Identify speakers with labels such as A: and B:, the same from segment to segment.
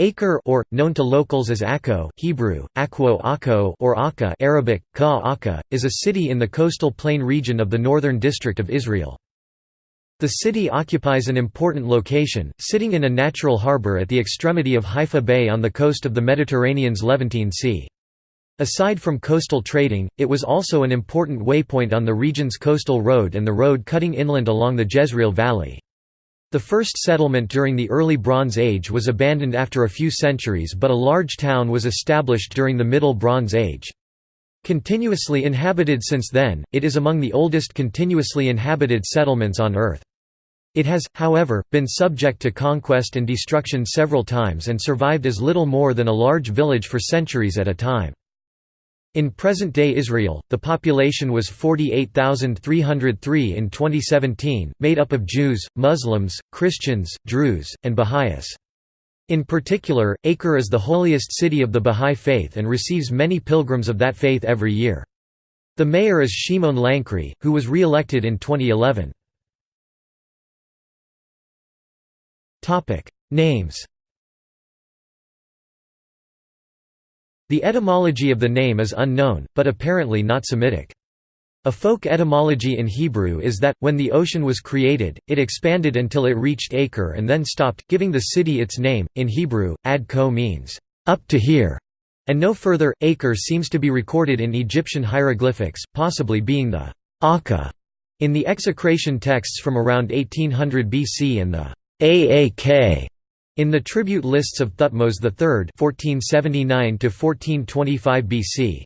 A: Acre or, known to locals as Akko Hebrew, Akwo Akko or Akka Arabic, Ka Akka, is a city in the coastal plain region of the northern district of Israel. The city occupies an important location, sitting in a natural harbor at the extremity of Haifa Bay on the coast of the Mediterranean's Levantine Sea. Aside from coastal trading, it was also an important waypoint on the region's coastal road and the road cutting inland along the Jezreel Valley. The first settlement during the early Bronze Age was abandoned after a few centuries but a large town was established during the Middle Bronze Age. Continuously inhabited since then, it is among the oldest continuously inhabited settlements on Earth. It has, however, been subject to conquest and destruction several times and survived as little more than a large village for centuries at a time. In present-day Israel, the population was 48,303 in 2017, made up of Jews, Muslims, Christians, Druze, and Baha'is. In particular, Acre is the holiest city of the Baha'i faith and receives many pilgrims of that faith every year. The mayor is Shimon Lankri, who was re-elected in 2011. Names The etymology of the name is unknown, but apparently not Semitic. A folk etymology in Hebrew is that, when the ocean was created, it expanded until it reached Acre and then stopped, giving the city its name. In Hebrew, ad ko means, up to here, and no further. Acre seems to be recorded in Egyptian hieroglyphics, possibly being the Akka in the execration texts from around 1800 BC and the Aak in the tribute lists of Thutmose III (1479–1425 BC).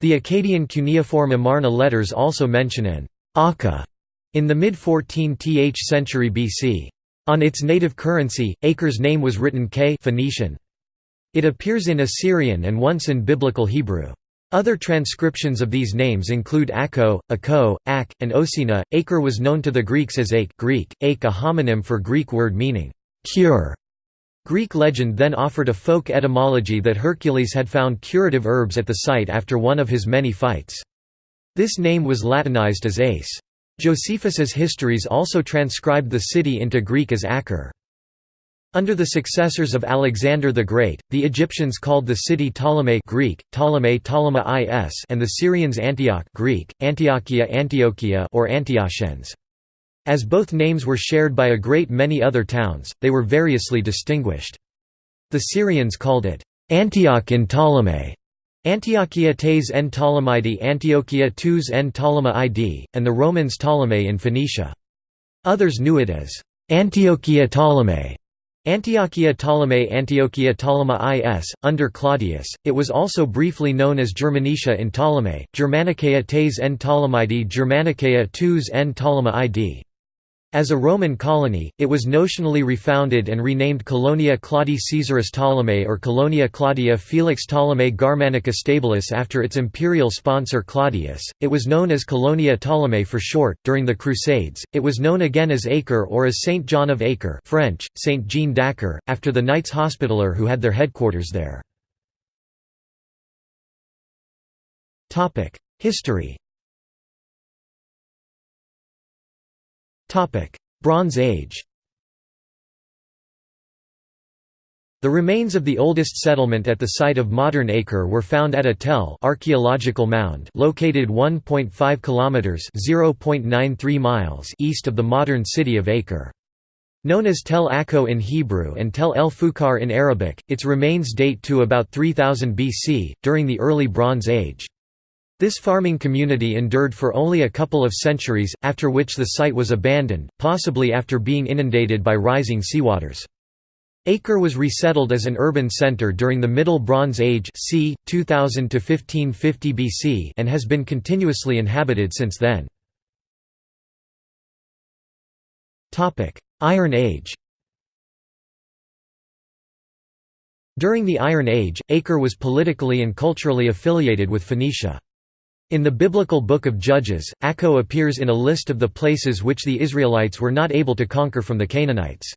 A: The Akkadian cuneiform Amarna letters also mention an Akka in the mid-14th century BC. On its native currency, Acre's name was written K Phoenician. It appears in Assyrian and once in Biblical Hebrew. Other transcriptions of these names include Akko, Akko, Ak, and Osina. Acre was known to the Greeks as Ake Greek, Ake a homonym for Greek word meaning cure. Greek legend then offered a folk etymology that Hercules had found curative herbs at the site after one of his many fights. This name was Latinized as Ace. Josephus's histories also transcribed the city into Greek as Acre. Under the successors of Alexander the Great, the Egyptians called the city Ptolemy Greek, Ptolemy Ptolema is and the Syrians Antioch Greek, Antiochia Antiochia or Antiochens. As both names were shared by a great many other towns, they were variously distinguished. The Syrians called it Antioch in Ptolemy, Antiochia tes en Ptolemidi Antiochia tus en Ptolema id, and the Romans Ptolemy in Phoenicia. Others knew it as Antiochia Ptolemy. Antiochia Ptolemy Antiochia Ptolema is, under Claudius, it was also briefly known as Germanicia in Ptolemy, Germanicaea tes en Ptolemidi Germanicaea tus en Ptolema id. As a Roman colony, it was notionally refounded and renamed Colonia Claudii Caesaris Ptolemy or Colonia Claudia Felix Ptolemy Germanica Stabilis after its imperial sponsor Claudius. It was known as Colonia Ptolemy for short. During the Crusades, it was known again as Acre or as Saint John of Acre, French, Saint Jean d'Acre, after the Knights Hospitaller who had their headquarters there. Topic: History. Bronze Age The remains of the oldest settlement at the site of modern Acre were found at a tell archaeological mound located 1.5 kilometers (0.93 miles) east of the modern city of Acre. Known as Tel Akko in Hebrew and Tel El Fukar in Arabic, its remains date to about 3000 BC, during the early Bronze Age. This farming community endured for only a couple of centuries, after which the site was abandoned, possibly after being inundated by rising seawaters. Acre was resettled as an urban center during the Middle Bronze Age c. 2000 to 1550 BC and has been continuously inhabited since then. Iron Age During the Iron Age, Acre was politically and culturally affiliated with Phoenicia. In the biblical Book of Judges, Akko appears in a list of the places which the Israelites were not able to conquer from the Canaanites.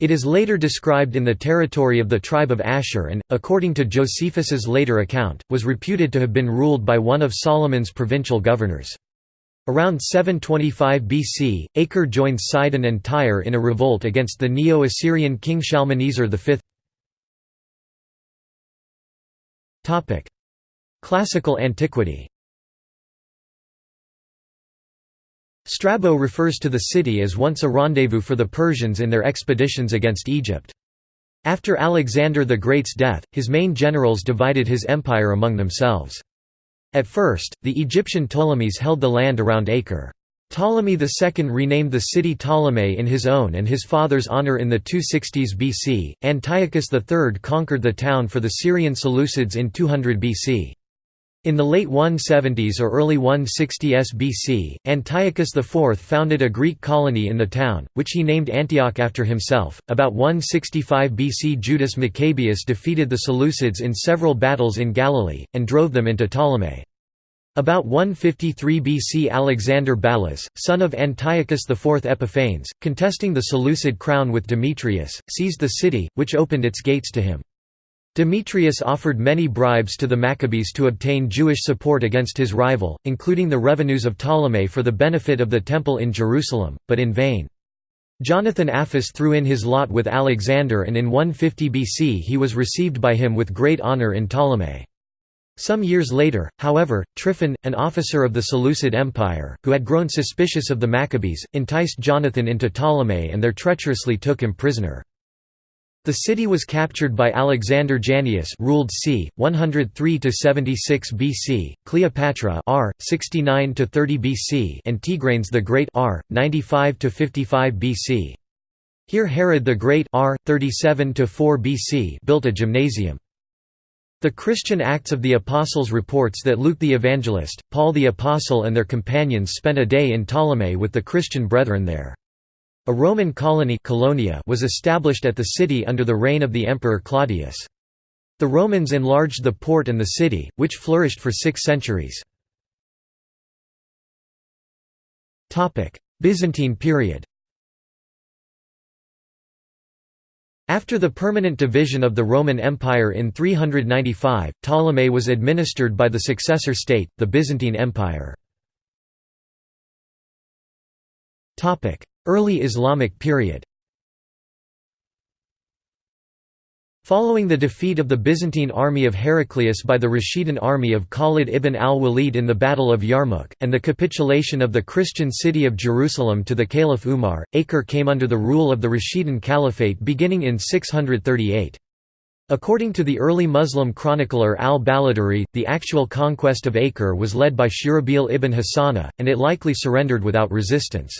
A: It is later described in the territory of the tribe of Asher and, according to Josephus's later account, was reputed to have been ruled by one of Solomon's provincial governors. Around 725 BC, Acre joined Sidon and Tyre in a revolt against the Neo-Assyrian king Shalmaneser V. Classical antiquity Strabo refers to the city as once a rendezvous for the Persians in their expeditions against Egypt. After Alexander the Great's death, his main generals divided his empire among themselves. At first, the Egyptian Ptolemies held the land around Acre. Ptolemy II renamed the city Ptolemy in his own and his father's honor in the 260s BC. Antiochus III conquered the town for the Syrian Seleucids in 200 BC. In the late 170s or early 160s BC, Antiochus IV founded a Greek colony in the town, which he named Antioch after himself. About 165 BC, Judas Maccabeus defeated the Seleucids in several battles in Galilee, and drove them into Ptolemy. About 153 BC Alexander Ballas, son of Antiochus IV Epiphanes, contesting the Seleucid crown with Demetrius, seized the city, which opened its gates to him. Demetrius offered many bribes to the Maccabees to obtain Jewish support against his rival, including the revenues of Ptolemy for the benefit of the Temple in Jerusalem, but in vain. Jonathan Apphus threw in his lot with Alexander and in 150 BC he was received by him with great honor in Ptolemy. Some years later, however, Tryphon, an officer of the Seleucid Empire, who had grown suspicious of the Maccabees, enticed Jonathan into Ptolemy and there treacherously took him prisoner. The city was captured by Alexander Jannaeus ruled c. 103–76 BC, Cleopatra r. 69–30 BC and Tigranes the Great r. 95–55 BC. Here Herod the Great r. 37–4 BC built a gymnasium. The Christian Acts of the Apostles reports that Luke the Evangelist, Paul the Apostle and their companions spent a day in Ptolemy with the Christian brethren there. A Roman colony Colonia was established at the city under the reign of the Emperor Claudius. The Romans enlarged the port and the city, which flourished for six centuries. Byzantine period After the permanent division of the Roman Empire in 395, Ptolemy was administered by the successor state, the Byzantine Empire. Early Islamic period Following the defeat of the Byzantine army of Heraclius by the Rashidun army of Khalid ibn al-Walid in the Battle of Yarmouk, and the capitulation of the Christian city of Jerusalem to the Caliph Umar, Acre came under the rule of the Rashidun Caliphate beginning in 638. According to the early Muslim chronicler al-Baladhuri, the actual conquest of Acre was led by Shurahbil ibn Hasana, and it likely surrendered without resistance.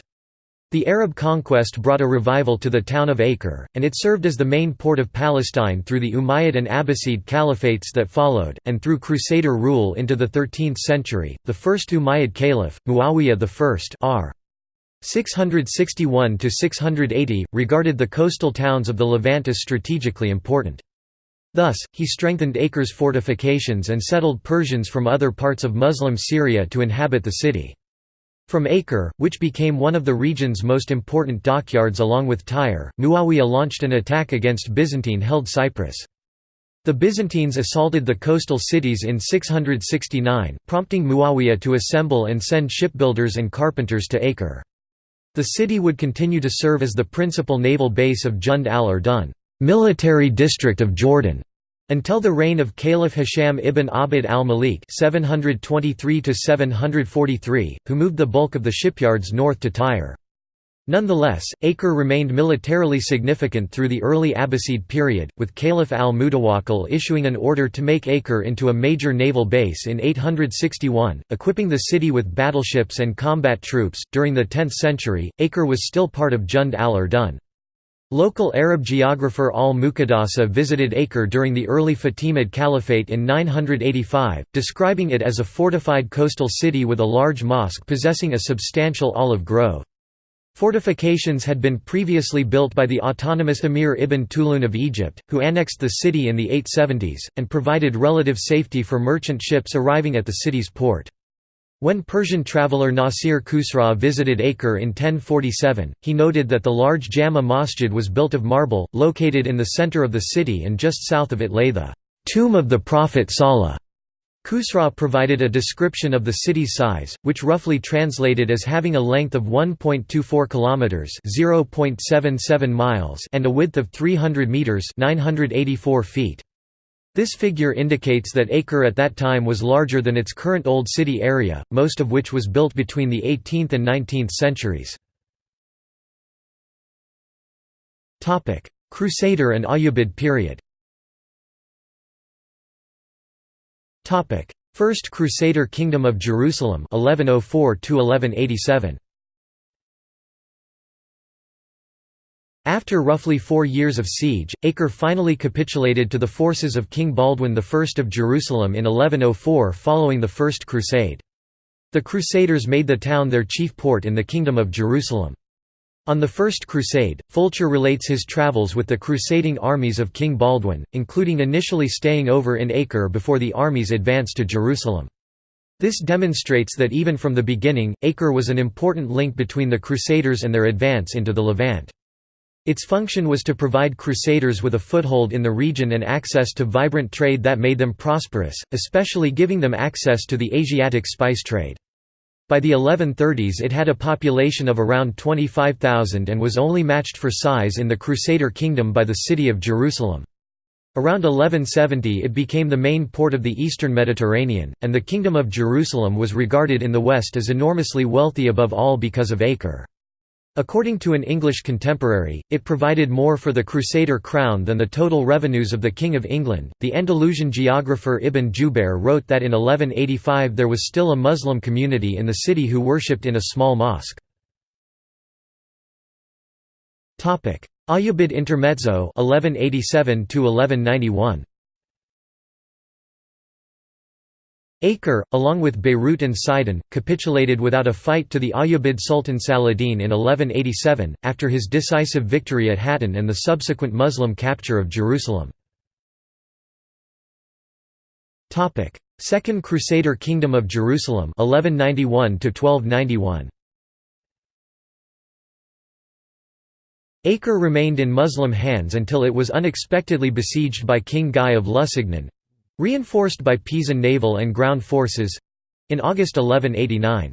A: The Arab conquest brought a revival to the town of Acre, and it served as the main port of Palestine through the Umayyad and Abbasid caliphates that followed, and through Crusader rule into the 13th century. The first Umayyad caliph, Muawiyah I r. 661–680, regarded the coastal towns of the Levant as strategically important. Thus, he strengthened Acre's fortifications and settled Persians from other parts of Muslim Syria to inhabit the city. From Acre, which became one of the region's most important dockyards along with Tyre, Muawiyah launched an attack against Byzantine-held Cyprus. The Byzantines assaulted the coastal cities in 669, prompting Muawiyah to assemble and send shipbuilders and carpenters to Acre. The city would continue to serve as the principal naval base of Jund al-Urdun military district of Jordan", until the reign of Caliph Hisham ibn Abd al-Malik (723–743), who moved the bulk of the shipyards north to Tyre. Nonetheless, Acre remained militarily significant through the early Abbasid period, with Caliph al-Mutawakkil issuing an order to make Acre into a major naval base in 861, equipping the city with battleships and combat troops. During the 10th century, Acre was still part of Jund al-Urdun. Local Arab geographer al-Muqaddasi visited Acre during the early Fatimid Caliphate in 985, describing it as a fortified coastal city with a large mosque possessing a substantial olive grove. Fortifications had been previously built by the autonomous Emir Ibn Tulun of Egypt, who annexed the city in the 870s, and provided relative safety for merchant ships arriving at the city's port. When Persian traveller Nasir Khusraw visited Acre in 1047, he noted that the large Jama Masjid was built of marble, located in the center of the city and just south of it lay the tomb of the Prophet Salah. Khusraw provided a description of the city's size, which roughly translated as having a length of 1.24 kilometers (0.77 miles) and a width of 300 meters (984 feet). This figure indicates that Acre at that time was larger than its current Old City area, most of which was built between the 18th and 19th centuries. Crusader and Ayyubid period First Crusader Kingdom of Jerusalem 1104 1187 After roughly four years of siege, Acre finally capitulated to the forces of King Baldwin I of Jerusalem in 1104 following the First Crusade. The Crusaders made the town their chief port in the Kingdom of Jerusalem. On the First Crusade, Fulcher relates his travels with the crusading armies of King Baldwin, including initially staying over in Acre before the armies advanced to Jerusalem. This demonstrates that even from the beginning, Acre was an important link between the Crusaders and their advance into the Levant. Its function was to provide crusaders with a foothold in the region and access to vibrant trade that made them prosperous, especially giving them access to the Asiatic spice trade. By the 1130s it had a population of around 25,000 and was only matched for size in the Crusader kingdom by the city of Jerusalem. Around 1170 it became the main port of the eastern Mediterranean, and the Kingdom of Jerusalem was regarded in the West as enormously wealthy above all because of Acre. According to an English contemporary, it provided more for the Crusader crown than the total revenues of the King of England. The Andalusian geographer Ibn Jubayr wrote that in 1185 there was still a Muslim community in the city who worshipped in a small mosque. Ayyubid Intermezzo 1187 1191 Acre, along with Beirut and Sidon, capitulated without a fight to the Ayyubid Sultan Saladin in 1187, after his decisive victory at Hattin and the subsequent Muslim capture of Jerusalem. Second Crusader Kingdom of Jerusalem 1191 1291 Acre remained in Muslim hands until it was unexpectedly besieged by King Guy of Lusignan, Reinforced by Pisan naval and ground forces—in August 1189.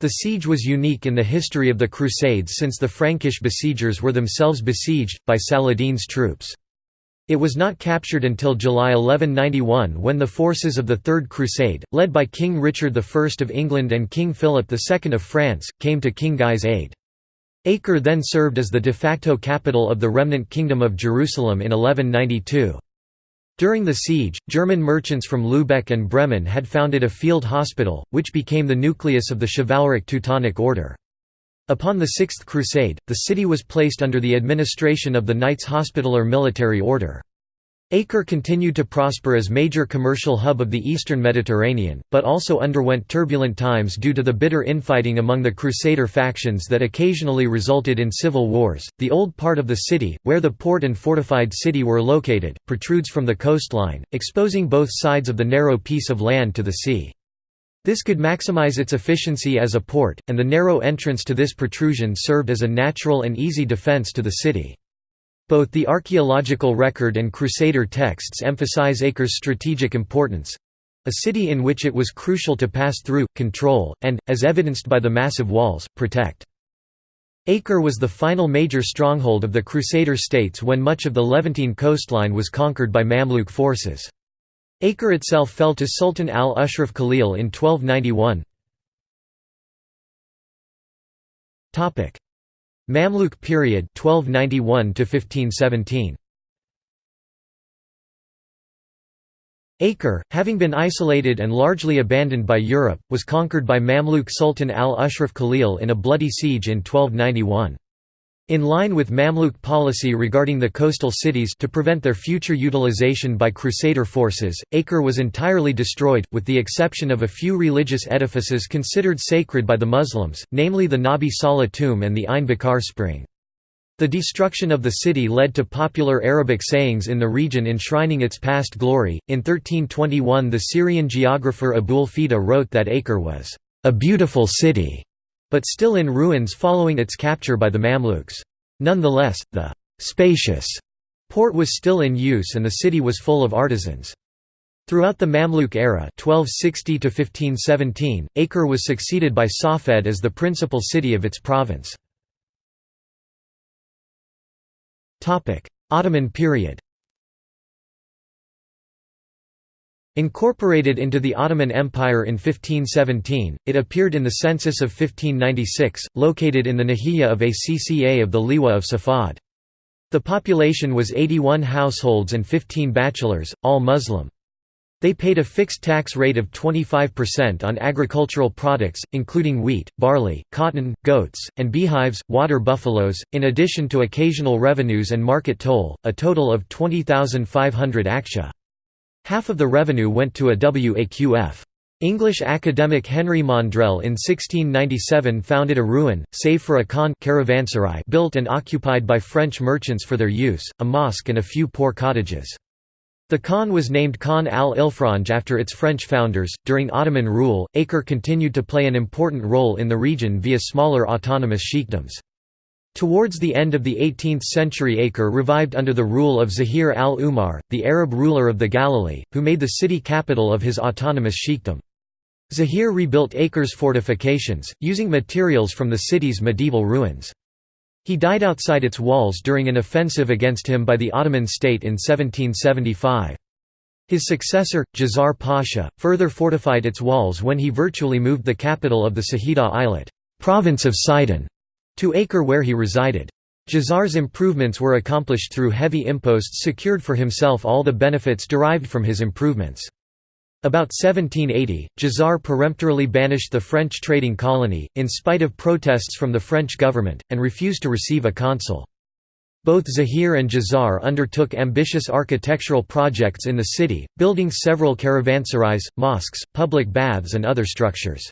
A: The siege was unique in the history of the Crusades since the Frankish besiegers were themselves besieged, by Saladin's troops. It was not captured until July 1191 when the forces of the Third Crusade, led by King Richard I of England and King Philip II of France, came to King Guy's aid. Acre then served as the de facto capital of the remnant Kingdom of Jerusalem in 1192. During the siege, German merchants from Lübeck and Bremen had founded a field hospital, which became the nucleus of the chivalric Teutonic Order. Upon the Sixth Crusade, the city was placed under the administration of the Knights Hospitaller military order. Acre continued to prosper as major commercial hub of the eastern Mediterranean, but also underwent turbulent times due to the bitter infighting among the Crusader factions that occasionally resulted in civil wars. The old part of the city, where the port and fortified city were located, protrudes from the coastline, exposing both sides of the narrow piece of land to the sea. This could maximize its efficiency as a port, and the narrow entrance to this protrusion served as a natural and easy defense to the city. Both the archaeological record and Crusader texts emphasize Acre's strategic importance—a city in which it was crucial to pass through, control, and, as evidenced by the massive walls, protect. Acre was the final major stronghold of the Crusader states when much of the Levantine coastline was conquered by Mamluk forces. Acre itself fell to Sultan al-Ashraf Khalil in 1291. Mamluk period 1291 to 1517 Acre, having been isolated and largely abandoned by Europe, was conquered by Mamluk Sultan al-Ashraf Khalil in a bloody siege in 1291. In line with Mamluk policy regarding the coastal cities to prevent their future utilization by Crusader forces, Acre was entirely destroyed, with the exception of a few religious edifices considered sacred by the Muslims, namely the Nabi Saleh tomb and the Ain Bakar spring. The destruction of the city led to popular Arabic sayings in the region enshrining its past glory. In 1321, the Syrian geographer Abul Fida wrote that Acre was a beautiful city but still in ruins following its capture by the Mamluks. Nonetheless, the «spacious» port was still in use and the city was full of artisans. Throughout the Mamluk era 1260 1517, Acre was succeeded by Safed as the principal city of its province. Ottoman period Incorporated into the Ottoman Empire in 1517, it appeared in the census of 1596, located in the Nahiya of Acca of the Liwa of Safad. The population was 81 households and 15 bachelors, all Muslim. They paid a fixed tax rate of 25% on agricultural products, including wheat, barley, cotton, goats, and beehives, water buffaloes, in addition to occasional revenues and market toll, a total of 20,500 akçe. Half of the revenue went to a waqf. English academic Henry Maundrell in 1697 founded a ruin, save for a khan caravanserai built and occupied by French merchants for their use, a mosque and a few poor cottages. The Khan was named Khan al-Ifranj after its French founders. During Ottoman rule, Acre continued to play an important role in the region via smaller autonomous sheikdoms. Towards the end of the 18th century Acre revived under the rule of Zahir al-Umar, the Arab ruler of the Galilee, who made the city capital of his autonomous sheikdom. Zahir rebuilt Acre's fortifications, using materials from the city's medieval ruins. He died outside its walls during an offensive against him by the Ottoman state in 1775. His successor, Djazar Pasha, further fortified its walls when he virtually moved the capital of the Saida Eyalet province of Sidon", to Acre where he resided. Djazar's improvements were accomplished through heavy imposts secured for himself all the benefits derived from his improvements. About 1780, Djazar peremptorily banished the French trading colony, in spite of protests from the French government, and refused to receive a consul. Both Zahir and Djazar undertook ambitious architectural projects in the city, building several caravanserais, mosques, public baths and other structures.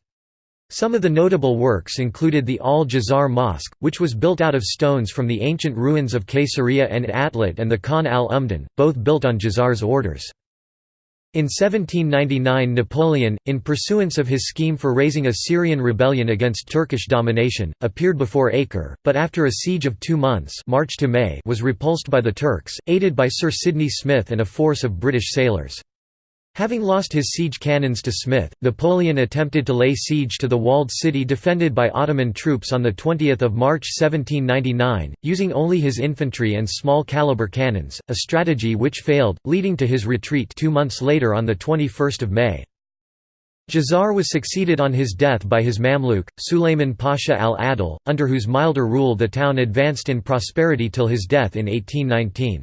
A: Some of the notable works included the Al-Djazar Mosque, which was built out of stones from the ancient ruins of Caesarea and Atlit and the Khan al-Umdan, both built on Djazar's orders. In 1799 Napoleon, in pursuance of his scheme for raising a Syrian rebellion against Turkish domination, appeared before Acre, but after a siege of two months March to May was repulsed by the Turks, aided by Sir Sidney Smith and a force of British sailors. Having lost his siege cannons to Smith, Napoleon attempted to lay siege to the walled city defended by Ottoman troops on 20 March 1799, using only his infantry and small-caliber cannons, a strategy which failed, leading to his retreat two months later on 21 May. Djazar was succeeded on his death by his Mamluk, Sulayman Pasha al-Adil, under whose milder rule the town advanced in prosperity till his death in 1819.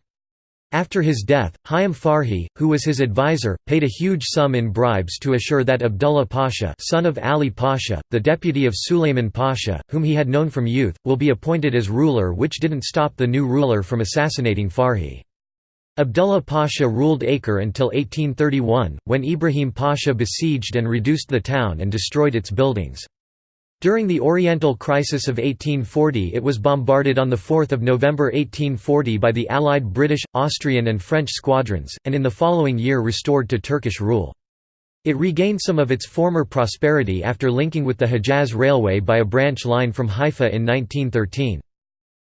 A: After his death, Haim Farhi, who was his advisor, paid a huge sum in bribes to assure that Abdullah Pasha son of Ali Pasha, the deputy of Sulayman Pasha, whom he had known from youth, will be appointed as ruler which didn't stop the new ruler from assassinating Farhi. Abdullah Pasha ruled Acre until 1831, when Ibrahim Pasha besieged and reduced the town and destroyed its buildings. During the Oriental Crisis of 1840 it was bombarded on 4 November 1840 by the Allied British, Austrian and French squadrons, and in the following year restored to Turkish rule. It regained some of its former prosperity after linking with the Hejaz Railway by a branch line from Haifa in 1913.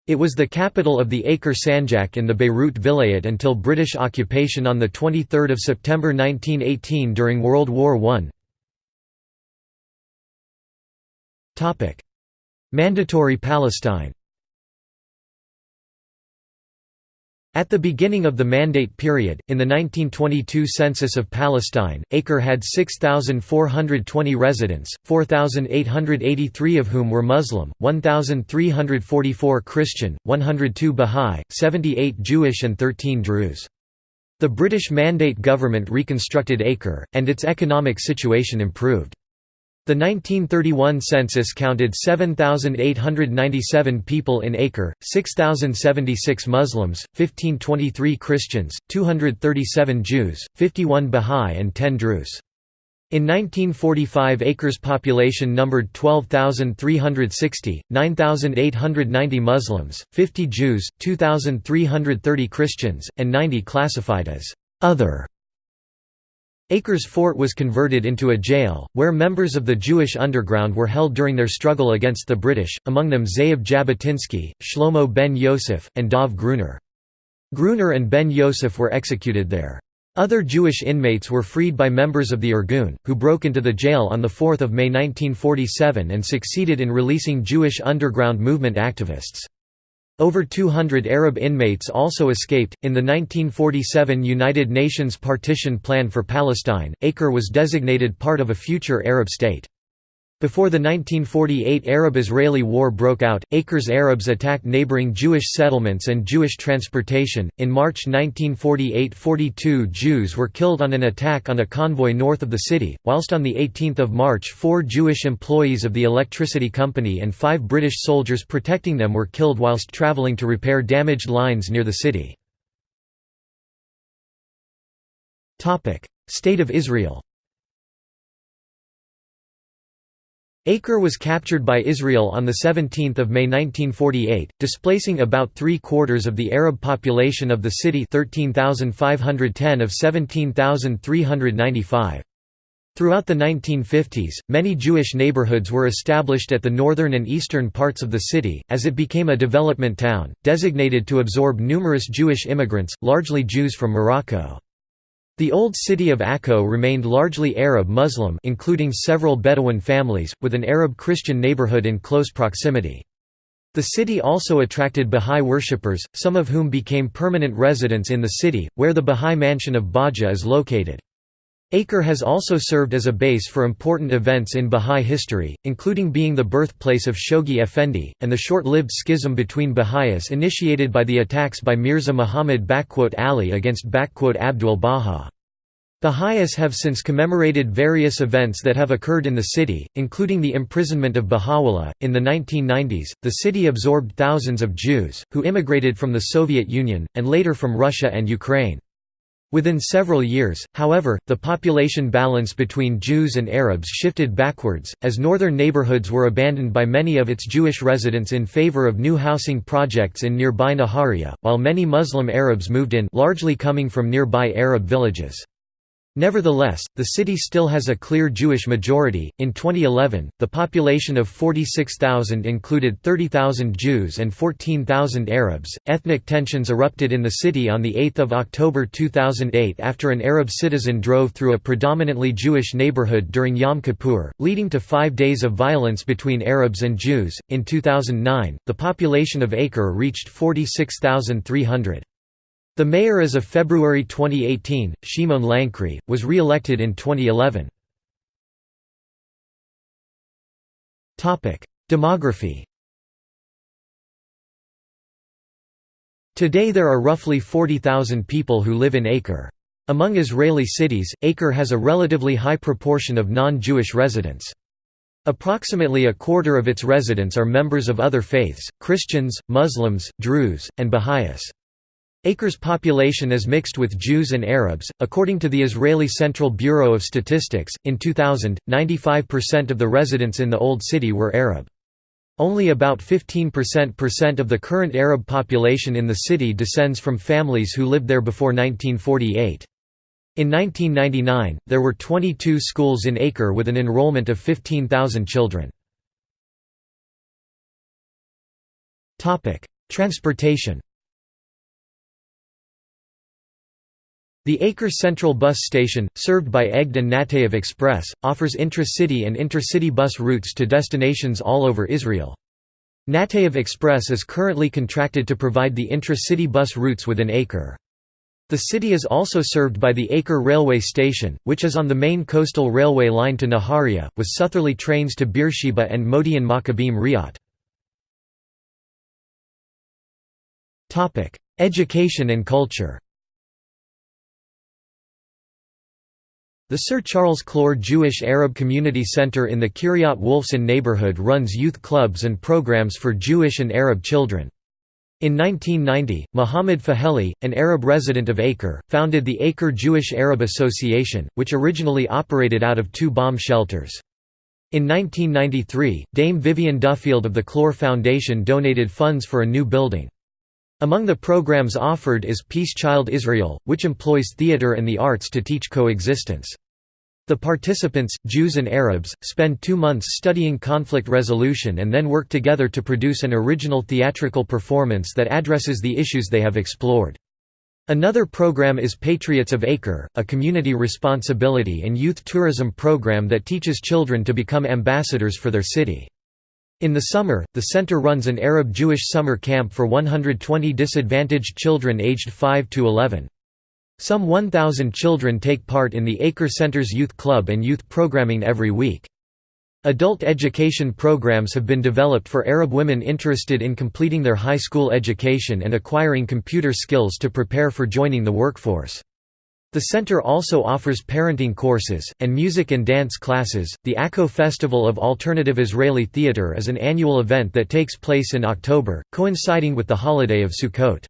A: It was the capital of the Acre Sanjak in the Beirut Vilayet until British occupation on 23 September 1918 during World War I. Mandatory Palestine At the beginning of the Mandate period, in the 1922 census of Palestine, Acre had 6,420 residents, 4,883 of whom were Muslim, 1,344 Christian, 102 Bahá'í, 78 Jewish and 13 Druze. The British Mandate government reconstructed Acre, and its economic situation improved. The 1931 census counted 7,897 people in Acre, 6,076 Muslims, 1,523 Christians, 237 Jews, 51 Bahá'í and 10 Druze. In 1945 Acre's population numbered 12,360, 9,890 Muslims, 50 Jews, 2,330 Christians, and 90 classified as «other» Acres Fort was converted into a jail, where members of the Jewish underground were held during their struggle against the British, among them Ze'ev Jabotinsky, Shlomo ben Yosef, and Dov Gruner. Gruner and ben Yosef were executed there. Other Jewish inmates were freed by members of the Irgun, who broke into the jail on 4 May 1947 and succeeded in releasing Jewish underground movement activists. Over 200 Arab inmates also escaped. In the 1947 United Nations partition plan for Palestine, Acre was designated part of a future Arab state. Before the 1948 Arab-Israeli War broke out, Acre's Arabs attacked neighboring Jewish settlements and Jewish transportation. In March 1948, 42 Jews were killed on an attack on a convoy north of the city, whilst on the 18th of March, four Jewish employees of the electricity company and five British soldiers protecting them were killed whilst traveling to repair damaged lines near the city. State of Israel. Acre was captured by Israel on 17 May 1948, displacing about three-quarters of the Arab population of the city 13,510 of 17,395. Throughout the 1950s, many Jewish neighborhoods were established at the northern and eastern parts of the city, as it became a development town, designated to absorb numerous Jewish immigrants, largely Jews from Morocco. The old city of Akko remained largely Arab Muslim including several Bedouin families, with an Arab Christian neighborhood in close proximity. The city also attracted Bahá'í worshippers, some of whom became permanent residents in the city, where the Bahá'í mansion of Bahji is located. Acre has also served as a base for important events in Bahá'í history, including being the birthplace of Shoghi Effendi, and the short-lived schism between Baha'is initiated by the attacks by Mirza Muhammad Ali against Abdul Baha. Baha'is have since commemorated various events that have occurred in the city, including the imprisonment of Baha'u'llah. In the 1990s, the city absorbed thousands of Jews, who immigrated from the Soviet Union, and later from Russia and Ukraine. Within several years, however, the population balance between Jews and Arabs shifted backwards, as northern neighborhoods were abandoned by many of its Jewish residents in favor of new housing projects in nearby Nahariya, while many Muslim Arabs moved in largely coming from nearby Arab villages. Nevertheless, the city still has a clear Jewish majority. In 2011, the population of 46,000 included 30,000 Jews and 14,000 Arabs. Ethnic tensions erupted in the city on the 8th of October 2008 after an Arab citizen drove through a predominantly Jewish neighborhood during Yom Kippur, leading to 5 days of violence between Arabs and Jews. In 2009, the population of Acre reached 46,300. The mayor as of February 2018, Shimon Lankri, was re-elected in 2011. Demography Today there are roughly 40,000 people who live in Acre. Among Israeli cities, Acre has a relatively high proportion of non-Jewish residents. Approximately a quarter of its residents are members of other faiths, Christians, Muslims, Druze, and Baha'is. Acre's population is mixed with Jews and Arabs. According to the Israeli Central Bureau of Statistics, in 2000, 95% of the residents in the Old City were Arab. Only about 15% of the current Arab population in the city descends from families who lived there before 1948. In 1999, there were 22 schools in Acre with an enrollment of 15,000 children. Transportation The Acre Central Bus Station, served by Egged and Nateev Express, offers intra-city and intercity bus routes to destinations all over Israel. Nateev Express is currently contracted to provide the intra-city bus routes within Acre. The city is also served by the Acre Railway Station, which is on the main coastal railway line to Nahariya, with southerly trains to Beersheba and Modi'in Maccabim Re'ut. Education and culture The Sir Charles Clore Jewish Arab Community Center in the Kiryat Wolfson neighborhood runs youth clubs and programs for Jewish and Arab children. In 1990, Muhammad Faheli, an Arab resident of Acre, founded the Acre Jewish Arab Association, which originally operated out of two bomb shelters. In 1993, Dame Vivien Duffield of the Clore Foundation donated funds for a new building. Among the programs offered is Peace Child Israel, which employs theater and the arts to teach coexistence. The participants, Jews and Arabs, spend two months studying conflict resolution and then work together to produce an original theatrical performance that addresses the issues they have explored. Another program is Patriots of Acre, a community responsibility and youth tourism program that teaches children to become ambassadors for their city. In the summer, the center runs an Arab-Jewish summer camp for 120 disadvantaged children aged 5 to 11. Some 1,000 children take part in the Acre Center's youth club and youth programming every week. Adult education programs have been developed for Arab women interested in completing their high school education and acquiring computer skills to prepare for joining the workforce. The center also offers parenting courses, and music and dance classes. The Acco Festival of Alternative Israeli Theatre is an annual event that takes place in October, coinciding with the holiday of Sukkot.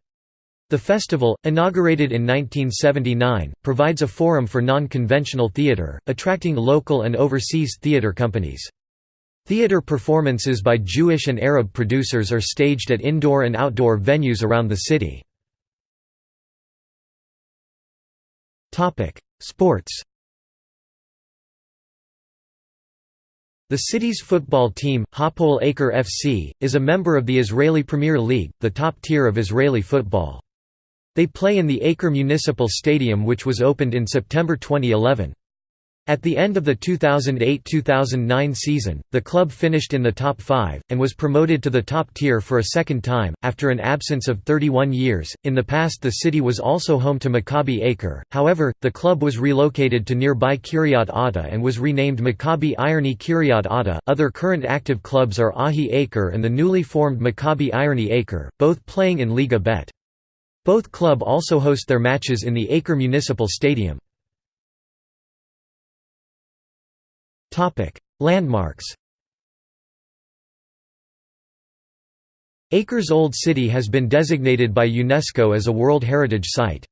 A: The festival, inaugurated in 1979, provides a forum for non-conventional theatre, attracting local and overseas theatre companies. Theatre performances by Jewish and Arab producers are staged at indoor and outdoor venues around the city. Topic: Sports. The city's football team, Hapoel Acre FC, is a member of the Israeli Premier League, the top tier of Israeli football. They play in the Acre Municipal Stadium which was opened in September 2011. At the end of the 2008–2009 season, the club finished in the top five, and was promoted to the top tier for a second time, after an absence of 31 years. In the past the city was also home to Maccabi Acre, however, the club was relocated to nearby Kiryat Atta and was renamed Maccabi Ironi Kiryat Atta. Other current active clubs are Ahi Acre and the newly formed Maccabi Ironi Acre, both playing in Liga Bet. Both club also host their matches in the Acre Municipal Stadium. Landmarks Acres Old City has been designated by UNESCO as a World Heritage Site.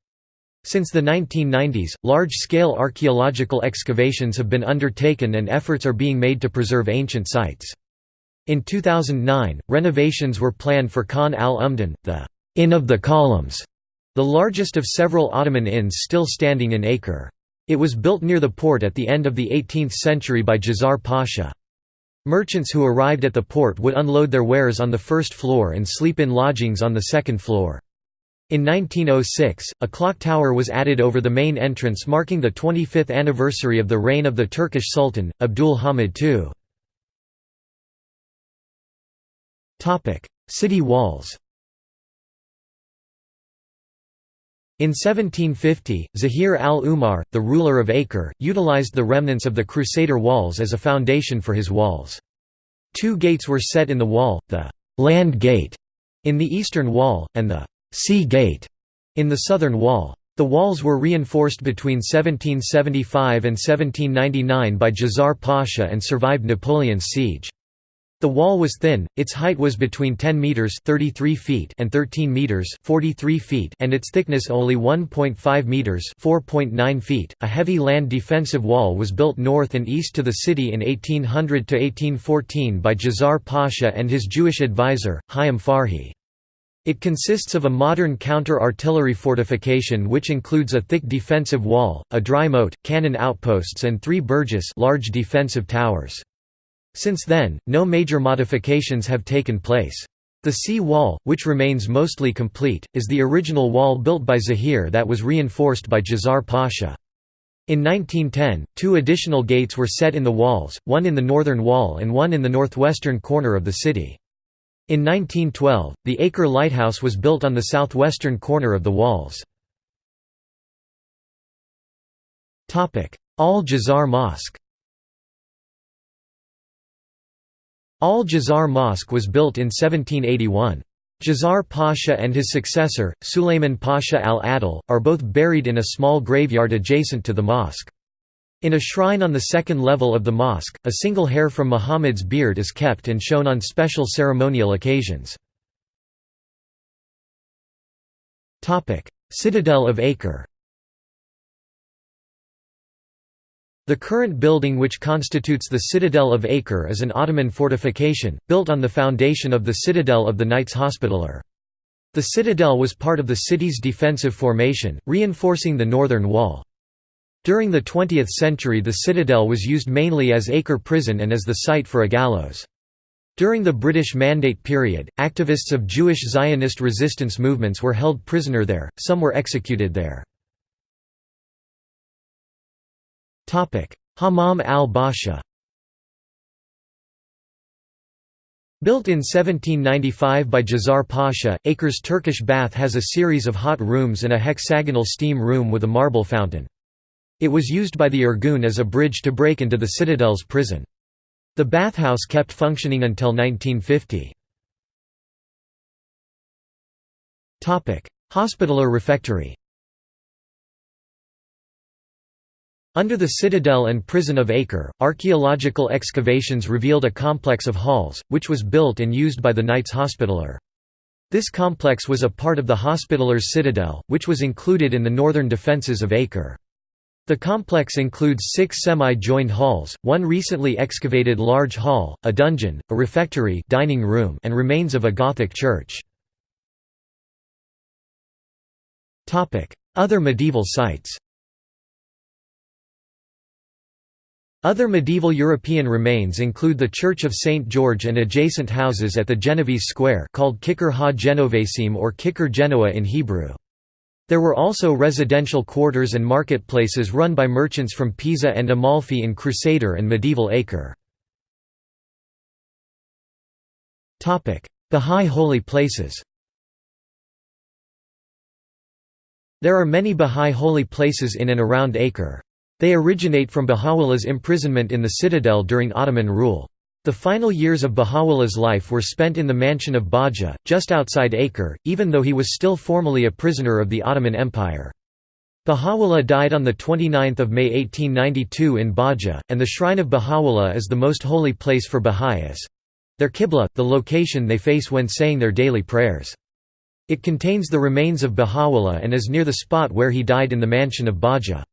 A: Since the 1990s, large-scale archaeological excavations have been undertaken and efforts are being made to preserve ancient sites. In 2009, renovations were planned for Khan al-Umdan, the Inn of the Columns, the largest of several Ottoman inns still standing in Acre. It was built near the port at the end of the 18th century by Djazar Pasha. Merchants who arrived at the port would unload their wares on the first floor and sleep in lodgings on the second floor. In 1906, a clock tower was added over the main entrance marking the 25th anniversary of the reign of the Turkish Sultan, Abdul Hamid II. City walls In 1750, Zahir al-Umar, the ruler of Acre, utilized the remnants of the Crusader walls as a foundation for his walls. Two gates were set in the wall, the «land gate» in the eastern wall, and the «sea gate» in the southern wall. The walls were reinforced between 1775 and 1799 by Djazar Pasha and survived Napoleon's siege. The wall was thin, its height was between 10 meters (33 feet) and 13 meters (43 feet) and its thickness only 1.5 meters (4.9 feet). A heavy land defensive wall was built north and east to the city in 1800 to 1814 by Djazar Pasha and his Jewish advisor, Chaim Farhi. It consists of a modern counter-artillery fortification which includes a thick defensive wall, a dry moat, cannon outposts and three burgess large defensive towers. Since then, no major modifications have taken place. The sea wall, which remains mostly complete, is the original wall built by Zahir that was reinforced by Djazar Pasha. In 1910, two additional gates were set in the walls, one in the northern wall and one in the northwestern corner of the city. In 1912, the Acre Lighthouse was built on the southwestern corner of the walls. Al-Jazar Mosque Al-Jazar Mosque was built in 1781. Jazar Pasha and his successor, Sulayman Pasha al-Adil, are both buried in a small graveyard adjacent to the mosque. In a shrine on the second level of the mosque, a single hair from Muhammad's beard is kept and shown on special ceremonial occasions. Citadel of Acre The current building which constitutes the Citadel of Acre is an Ottoman fortification, built on the foundation of the citadel of the Knights Hospitaller. The citadel was part of the city's defensive formation, reinforcing the northern wall. During the 20th century the citadel was used mainly as Acre prison and as the site for a gallows. During the British Mandate period, activists of Jewish Zionist resistance movements were held prisoner there, some were executed there. Hammam al-Basha Built in 1795 by Jazar Pasha, Acre's Turkish bath has a series of hot rooms and a hexagonal steam room with a marble fountain. It was used by the Irgun as a bridge to break into the citadel's prison. The bathhouse kept functioning until 1950. Hospitaller refectory Under the citadel and prison of Acre, archaeological excavations revealed a complex of halls, which was built and used by the Knights Hospitaller. This complex was a part of the Hospitaller's citadel, which was included in the northern defences of Acre. The complex includes six semi-joined halls, one recently excavated large hall, a dungeon, a refectory dining room and remains of a Gothic church. Other medieval sites Other medieval European remains include the Church of St. George and adjacent houses at the Genovese Square called Kikkar ha Genovesim or Kikkar Genoa in Hebrew. There were also residential quarters and marketplaces run by merchants from Pisa and Amalfi in Crusader and medieval Acre. Bahá'í holy places There are many Bahá'í holy places in and around Acre. They originate from Baha'u'llah's imprisonment in the citadel during Ottoman rule. The final years of Baha'u'llah's life were spent in the mansion of Bahji, just outside Acre, even though he was still formally a prisoner of the Ottoman Empire. Baha'u'llah died on 29 May 1892 in Bahji, and the shrine of Baha'u'llah is the most holy place for Baha'is. Their qibla, the location they face when saying their daily prayers. It contains the remains of Baha'u'llah and is near the spot where he died in the mansion of Bahji.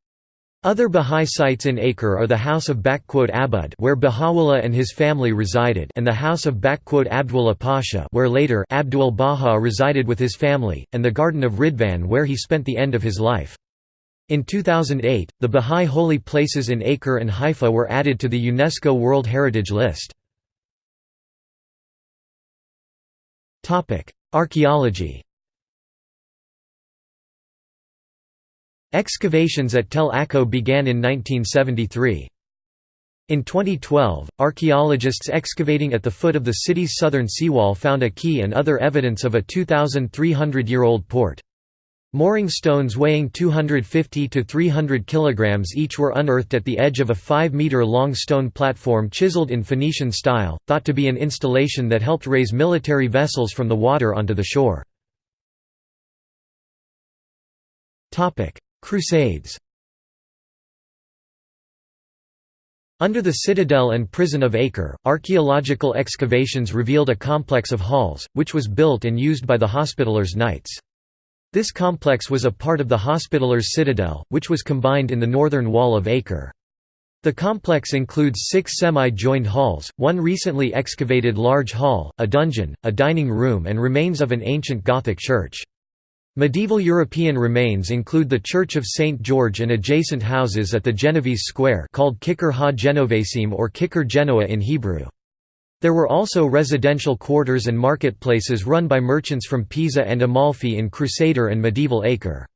A: Other Bahá'í sites in Acre are the House of Abud where Baha'u'llah and his family resided and the House of Abdullah Pasha where later Abdul Baha resided with his family, and the Garden of Ridvan where he spent the end of his life. In 2008, the Bahá'í holy places in Acre and Haifa were added to the UNESCO World Heritage List. Archaeology Excavations at Tel Akko began in 1973. In 2012, archaeologists excavating at the foot of the city's southern seawall found a key and other evidence of a 2,300-year-old port. Mooring stones weighing 250 to 300 kilograms each were unearthed at the edge of a 5-meter-long stone platform chiseled in Phoenician style, thought to be an installation that helped raise military vessels from the water onto the shore. Crusades Under the citadel and prison of Acre, archaeological excavations revealed a complex of halls, which was built and used by the Hospitallers' Knights. This complex was a part of the Hospitallers' citadel, which was combined in the northern wall of Acre. The complex includes six semi-joined halls, one recently excavated large hall, a dungeon, a dining room and remains of an ancient Gothic church. Medieval European remains include the Church of St. George and adjacent houses at the Genovese Square called Kikkar ha Genovesim or Kikkar Genoa in Hebrew. There were also residential quarters and marketplaces run by merchants from Pisa and Amalfi in Crusader and medieval Acre.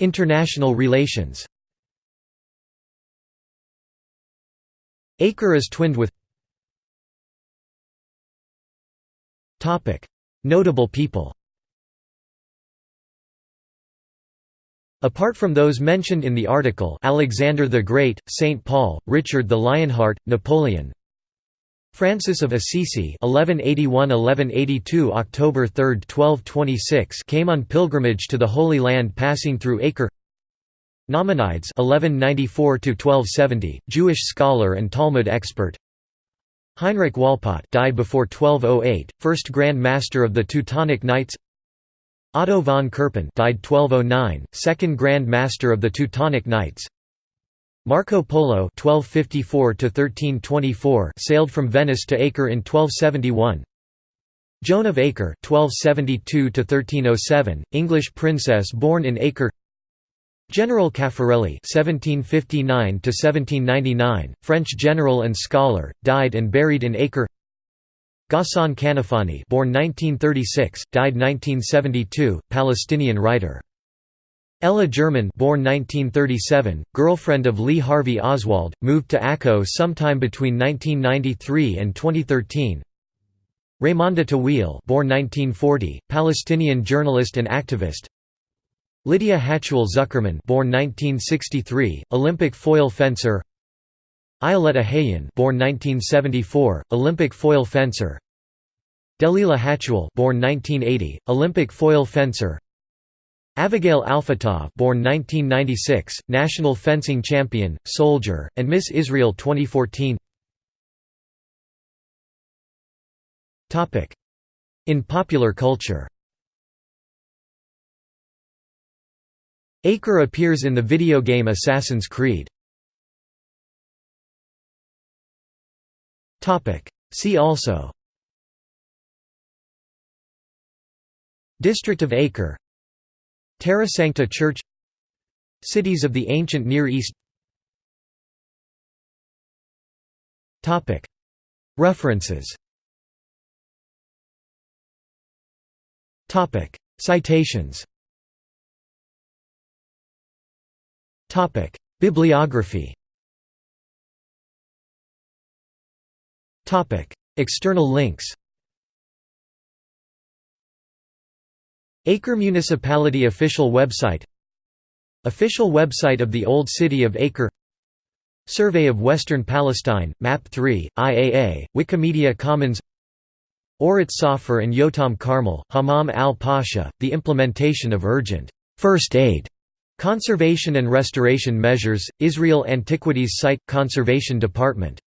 A: International relations Acre is twinned with Notable people Apart from those mentioned in the article Alexander the Great, St. Paul, Richard the Lionheart, Napoleon Francis of Assisi 1181–1182 October 3, 1226 came on pilgrimage to the Holy Land passing through Acre Nachmanides 1194–1270, Jewish scholar and Talmud expert Heinrich Walpot died before 1208, first Grand Master of the Teutonic Knights. Otto von Kerpen died 1209, second Grand Master of the Teutonic Knights. Marco Polo 1254 sailed from Venice to Acre in 1271 Joan of Acre 1272 English princess born in Acre General Caffarelli (1759–1799), French general and scholar, died and buried in Acre. Ghassan Kanafani, born 1936, died 1972, Palestinian writer. Ella German born 1937, girlfriend of Lee Harvey Oswald, moved to Akko sometime between 1993 and 2013. Raymonda Tawil born 1940, Palestinian journalist and activist. Lydia Hatuel-Czuckermann born 1963, Olympic foil fencer. Ayelet Ohayon born 1974, Olympic foil fencer. Delila Hatuel born 1980, Olympic foil fencer. Avigail Alfatov born 1996, national fencing champion, soldier, and Miss Israel 2014 In popular culture Acre appears in the video game Assassin's Creed. See also. District of Acre. Terra Sancta Church. Cities of the ancient Near East. References. Citations Bibliography Topic: External links Acre Municipality official website Official website of the Old City of Acre Survey of Western Palestine, Map 3, IAA, Wikimedia Commons Orit Safar and Yotam Carmel, Hammam al-Pasha, the implementation of urgent first aid conservation and restoration measures, Israel Antiquities Site, Conservation Department